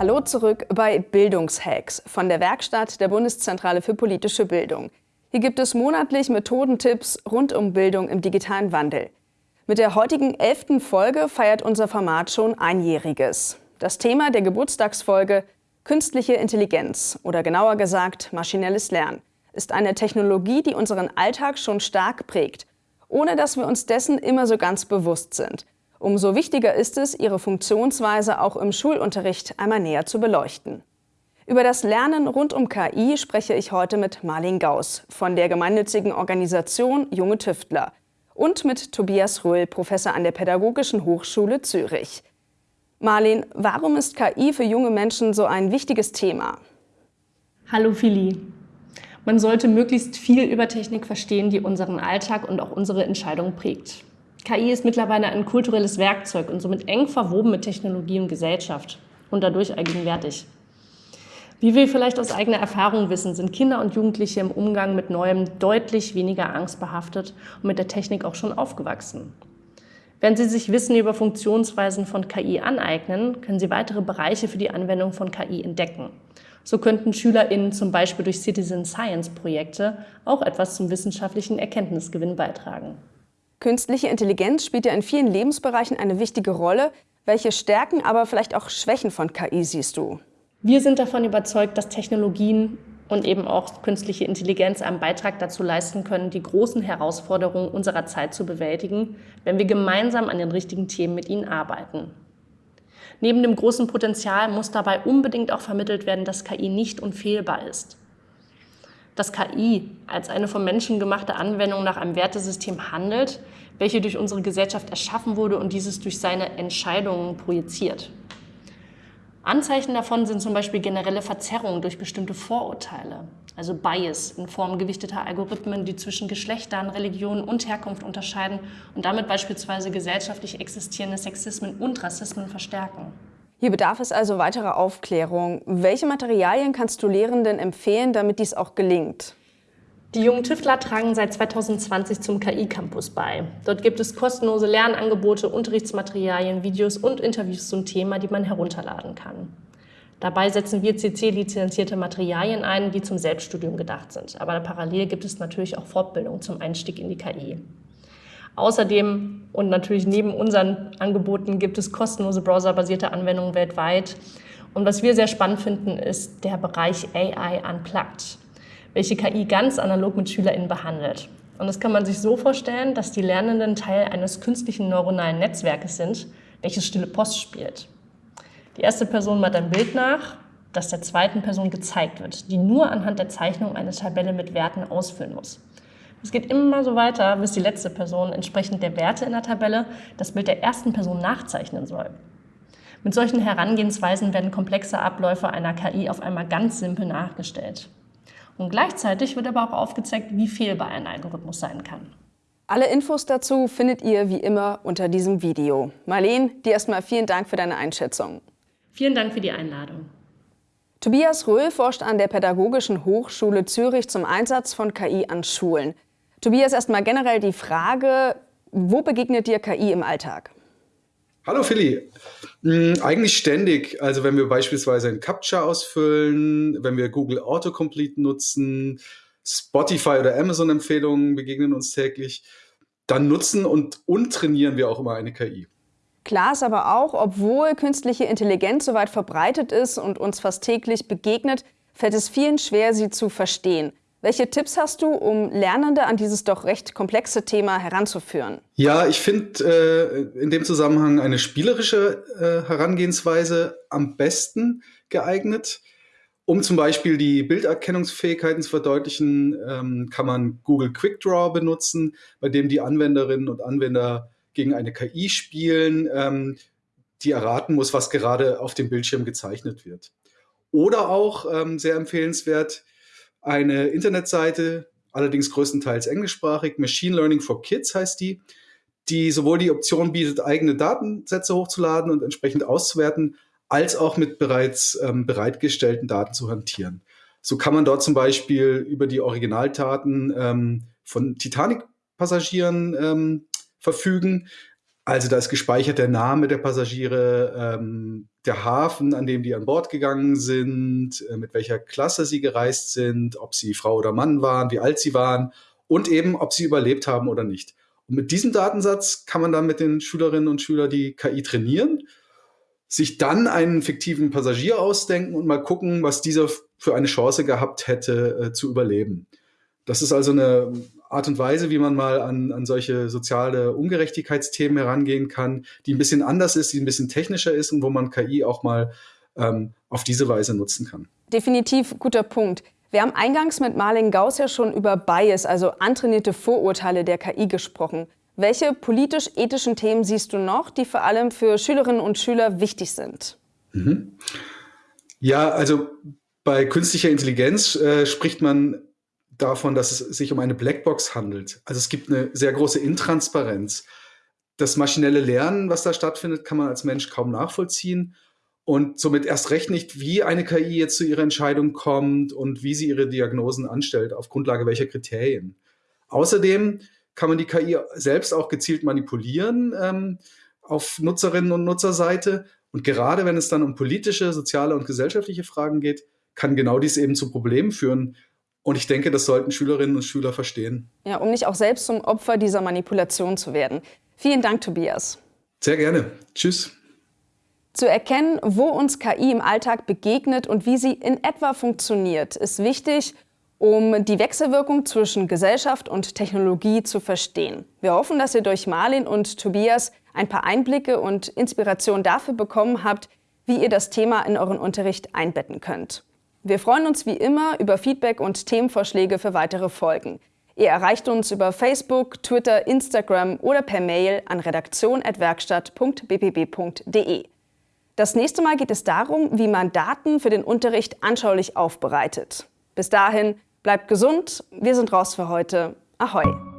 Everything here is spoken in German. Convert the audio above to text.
Hallo zurück bei Bildungshacks von der Werkstatt der Bundeszentrale für politische Bildung. Hier gibt es monatlich Methodentipps rund um Bildung im digitalen Wandel. Mit der heutigen elften Folge feiert unser Format schon einjähriges. Das Thema der Geburtstagsfolge Künstliche Intelligenz oder genauer gesagt maschinelles Lernen ist eine Technologie, die unseren Alltag schon stark prägt, ohne dass wir uns dessen immer so ganz bewusst sind. Umso wichtiger ist es, ihre Funktionsweise auch im Schulunterricht einmal näher zu beleuchten. Über das Lernen rund um KI spreche ich heute mit Marlin Gauss von der gemeinnützigen Organisation Junge Tüftler und mit Tobias Röhl, Professor an der Pädagogischen Hochschule Zürich. Marlin, warum ist KI für junge Menschen so ein wichtiges Thema? Hallo Philly. Man sollte möglichst viel über Technik verstehen, die unseren Alltag und auch unsere Entscheidungen prägt. KI ist mittlerweile ein kulturelles Werkzeug und somit eng verwoben mit Technologie und Gesellschaft und dadurch allgegenwärtig. Wie wir vielleicht aus eigener Erfahrung wissen, sind Kinder und Jugendliche im Umgang mit Neuem deutlich weniger angstbehaftet und mit der Technik auch schon aufgewachsen. Wenn Sie sich Wissen über Funktionsweisen von KI aneignen, können Sie weitere Bereiche für die Anwendung von KI entdecken. So könnten SchülerInnen zum Beispiel durch Citizen Science Projekte auch etwas zum wissenschaftlichen Erkenntnisgewinn beitragen. Künstliche Intelligenz spielt ja in vielen Lebensbereichen eine wichtige Rolle. Welche Stärken, aber vielleicht auch Schwächen von KI siehst du? Wir sind davon überzeugt, dass Technologien und eben auch künstliche Intelligenz einen Beitrag dazu leisten können, die großen Herausforderungen unserer Zeit zu bewältigen, wenn wir gemeinsam an den richtigen Themen mit ihnen arbeiten. Neben dem großen Potenzial muss dabei unbedingt auch vermittelt werden, dass KI nicht unfehlbar ist dass KI als eine vom Menschen gemachte Anwendung nach einem Wertesystem handelt, welche durch unsere Gesellschaft erschaffen wurde und dieses durch seine Entscheidungen projiziert. Anzeichen davon sind zum Beispiel generelle Verzerrungen durch bestimmte Vorurteile, also Bias in Form gewichteter Algorithmen, die zwischen Geschlechtern, Religionen und Herkunft unterscheiden und damit beispielsweise gesellschaftlich existierende Sexismen und Rassismen verstärken. Hier bedarf es also weiterer Aufklärung. Welche Materialien kannst du Lehrenden empfehlen, damit dies auch gelingt? Die jungen Tüftler tragen seit 2020 zum KI-Campus bei. Dort gibt es kostenlose Lernangebote, Unterrichtsmaterialien, Videos und Interviews zum Thema, die man herunterladen kann. Dabei setzen wir CC-lizenzierte Materialien ein, die zum Selbststudium gedacht sind. Aber parallel gibt es natürlich auch Fortbildung zum Einstieg in die KI. Außerdem und natürlich neben unseren Angeboten gibt es kostenlose browserbasierte Anwendungen weltweit. Und was wir sehr spannend finden, ist der Bereich AI Unplugged, welche KI ganz analog mit SchülerInnen behandelt. Und das kann man sich so vorstellen, dass die Lernenden Teil eines künstlichen neuronalen Netzwerkes sind, welches stille Post spielt. Die erste Person macht ein Bild nach, das der zweiten Person gezeigt wird, die nur anhand der Zeichnung eine Tabelle mit Werten ausfüllen muss. Es geht immer so weiter, bis die letzte Person entsprechend der Werte in der Tabelle das Bild der ersten Person nachzeichnen soll. Mit solchen Herangehensweisen werden komplexe Abläufe einer KI auf einmal ganz simpel nachgestellt. Und gleichzeitig wird aber auch aufgezeigt, wie fehlbar ein Algorithmus sein kann. Alle Infos dazu findet ihr wie immer unter diesem Video. Marleen, dir erstmal vielen Dank für deine Einschätzung. Vielen Dank für die Einladung. Tobias Röhl forscht an der Pädagogischen Hochschule Zürich zum Einsatz von KI an Schulen. Tobias, erstmal generell die Frage, wo begegnet dir KI im Alltag? Hallo Philly. Hm, eigentlich ständig. Also wenn wir beispielsweise ein Captcha ausfüllen, wenn wir Google Autocomplete nutzen, Spotify oder Amazon-Empfehlungen begegnen uns täglich, dann nutzen und, und trainieren wir auch immer eine KI. Klar ist aber auch, obwohl künstliche Intelligenz so weit verbreitet ist und uns fast täglich begegnet, fällt es vielen schwer, sie zu verstehen. Welche Tipps hast du, um Lernende an dieses doch recht komplexe Thema heranzuführen? Ja, ich finde äh, in dem Zusammenhang eine spielerische äh, Herangehensweise am besten geeignet. Um zum Beispiel die Bilderkennungsfähigkeiten zu verdeutlichen, ähm, kann man Google Quick Draw benutzen, bei dem die Anwenderinnen und Anwender gegen eine KI spielen, ähm, die erraten muss, was gerade auf dem Bildschirm gezeichnet wird. Oder auch ähm, sehr empfehlenswert, eine Internetseite, allerdings größtenteils englischsprachig, Machine Learning for Kids heißt die, die sowohl die Option bietet, eigene Datensätze hochzuladen und entsprechend auszuwerten, als auch mit bereits ähm, bereitgestellten Daten zu hantieren. So kann man dort zum Beispiel über die Originaldaten ähm, von Titanic-Passagieren ähm, verfügen, Also da ist gespeichert der Name der Passagiere, ähm, der Hafen, an dem die an Bord gegangen sind, äh, mit welcher Klasse sie gereist sind, ob sie Frau oder Mann waren, wie alt sie waren und eben, ob sie überlebt haben oder nicht. Und mit diesem Datensatz kann man dann mit den Schülerinnen und Schülern die KI trainieren, sich dann einen fiktiven Passagier ausdenken und mal gucken, was dieser für eine Chance gehabt hätte, äh, zu überleben. Das ist also eine Art und Weise, wie man mal an, an solche soziale Ungerechtigkeitsthemen herangehen kann, die ein bisschen anders ist, die ein bisschen technischer ist und wo man KI auch mal ähm, auf diese Weise nutzen kann. Definitiv guter Punkt. Wir haben eingangs mit Marlene Gauss ja schon über Bias, also antrainierte Vorurteile der KI gesprochen. Welche politisch-ethischen Themen siehst du noch, die vor allem für Schülerinnen und Schüler wichtig sind? Mhm. Ja, also bei künstlicher Intelligenz äh, spricht man davon, dass es sich um eine Blackbox handelt. Also es gibt eine sehr große Intransparenz. Das maschinelle Lernen, was da stattfindet, kann man als Mensch kaum nachvollziehen und somit erst recht nicht, wie eine KI jetzt zu ihrer Entscheidung kommt und wie sie ihre Diagnosen anstellt, auf Grundlage welcher Kriterien. Außerdem kann man die KI selbst auch gezielt manipulieren ähm, auf Nutzerinnen und Nutzerseite. Und gerade wenn es dann um politische, soziale und gesellschaftliche Fragen geht, kann genau dies eben zu Problemen führen, und ich denke, das sollten Schülerinnen und Schüler verstehen. Ja, um nicht auch selbst zum Opfer dieser Manipulation zu werden. Vielen Dank, Tobias. Sehr gerne. Tschüss. Zu erkennen, wo uns KI im Alltag begegnet und wie sie in etwa funktioniert, ist wichtig, um die Wechselwirkung zwischen Gesellschaft und Technologie zu verstehen. Wir hoffen, dass ihr durch Marlin und Tobias ein paar Einblicke und Inspiration dafür bekommen habt, wie ihr das Thema in euren Unterricht einbetten könnt. Wir freuen uns wie immer über Feedback und Themenvorschläge für weitere Folgen. Ihr erreicht uns über Facebook, Twitter, Instagram oder per Mail an redaktion.werkstatt.bpb.de. Das nächste Mal geht es darum, wie man Daten für den Unterricht anschaulich aufbereitet. Bis dahin, bleibt gesund, wir sind raus für heute. Ahoi!